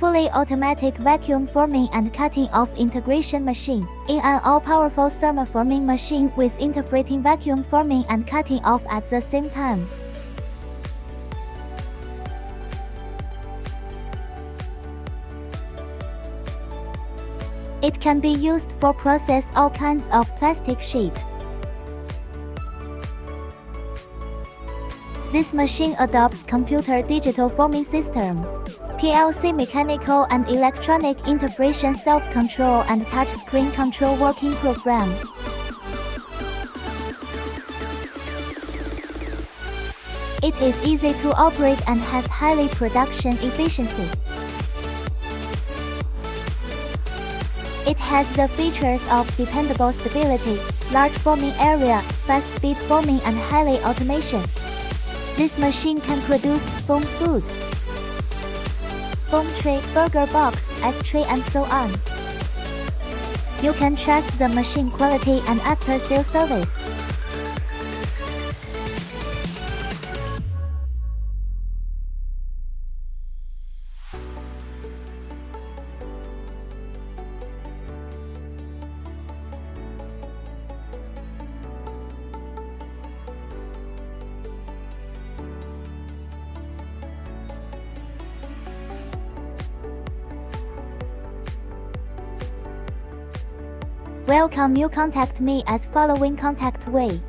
fully automatic vacuum forming and cutting off integration machine. In an all-powerful thermoforming machine with interfrating vacuum forming and cutting off at the same time. It can be used for process all kinds of plastic sheet. This machine adopts computer digital forming system. PLC mechanical and electronic integration self-control and touchscreen control working program. It is easy to operate and has highly production efficiency. It has the features of dependable stability, large forming area, fast speed forming and highly automation. This machine can produce spoon food foam tray, burger box, egg tray and so on. You can trust the machine quality and after-sale service. Welcome you contact me as following contact way.